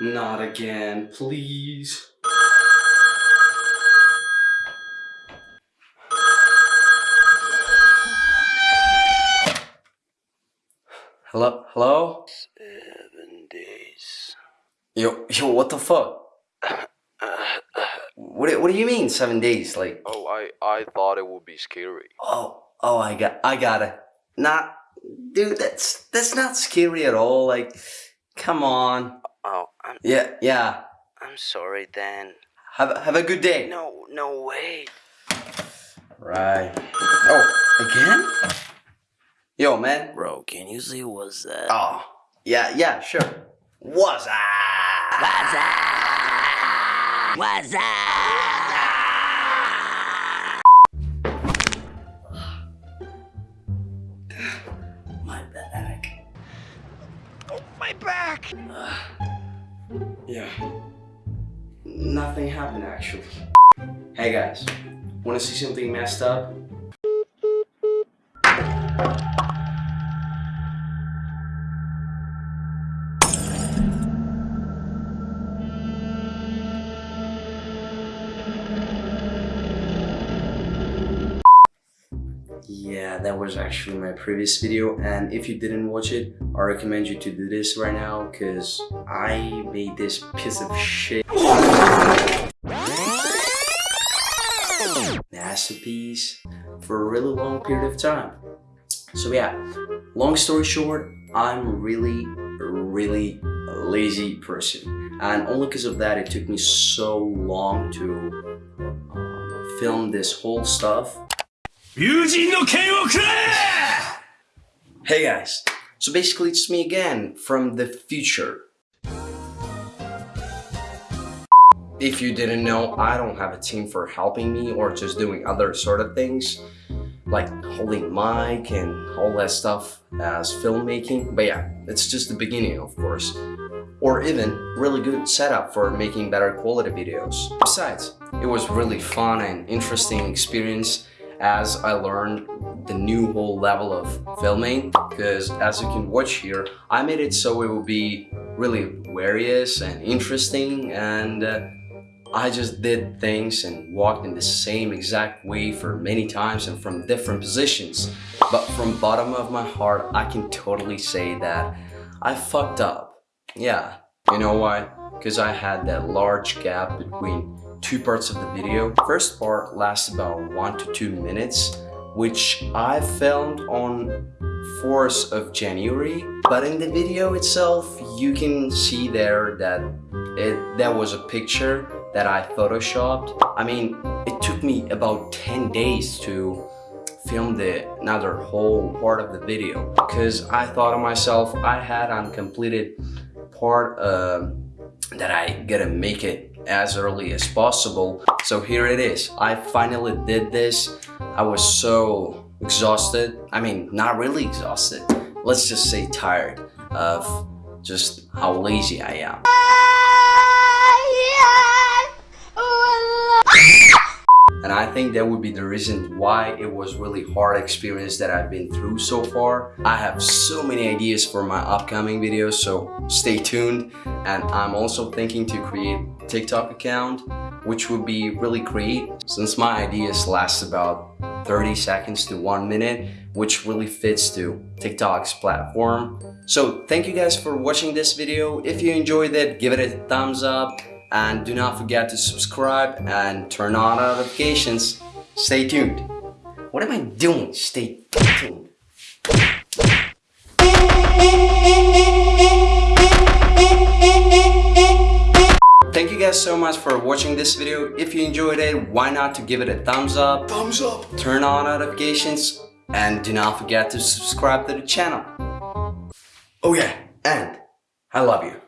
Not again, please. Hello? Hello? Seven days. Yo, yo, what the fuck? What, do- what do you mean seven days? Like, Oh, I I thought it would be scary. oh, oh, I got, I got it. Not, dude, that's, that's not scary at all. Like, come on. Oh, I'm Yeah, yeah. I'm sorry, then. Have, have a good day. No, no way. Right. Oh, again? Yo, man. Bro, can you see what's that? Oh, yeah, yeah, sure. What's that? What's that? What's that? My back. Oh, my back. Yeah. Nothing happened actually. Hey guys, wanna see something messed up? that was actually my previous video. And if you didn't watch it I recommend you to do this right now because I made this piece of shit. Masterpiece for a really long period of time. So yeah long story short I'm really really lazy person. And only because of that it took me so long to uh, film this whole stuff. Hey guys, so basically it's me again from the future. If you didn't know, I don't have a team for helping me or just doing other sort of things like holding mic and all that stuff as filmmaking. But yeah, it's just the beginning of course. Or even really good setup for making better quality videos. Besides, it was really fun and interesting experience as I learned the new whole level of filming because as you can watch here I made it so it will be really various and interesting and uh, I just did things and walked in the same exact way for many times and from different positions. But from bottom of my heart I can totally say that I fucked up. Yeah. You know why? Because I had that large gap between two parts of the video. First part lasts about one to two minutes, which I filmed on 4th of January. But in the video itself, you can see there that it that was a picture that I photoshopped. I mean, it took me about 10 days to film the another whole part of the video because I thought of myself I had uncompleted part uh, that I gotta make it as early as possible. So here it is. I finally did this. I was so exhausted. I mean not really exhausted. Let's just say tired of just how lazy I am and I think that would be the reason why it was really hard experience that I've been through so far. I have so many ideas for my upcoming videos, so stay tuned. And I'm also thinking to create TikTok account, which would be really great since my ideas last about 30 seconds to one minute, which really fits to TikTok's platform. So thank you guys for watching this video. If you enjoyed it, give it a thumbs up and do not forget to subscribe and turn on notifications. Stay tuned. What am I doing? Stay tuned. Thank you guys so much for watching this video. If you enjoyed it, why not to give it a thumbs up, Thumbs up! turn on notifications, and do not forget to subscribe to the channel. Oh yeah, and I love you.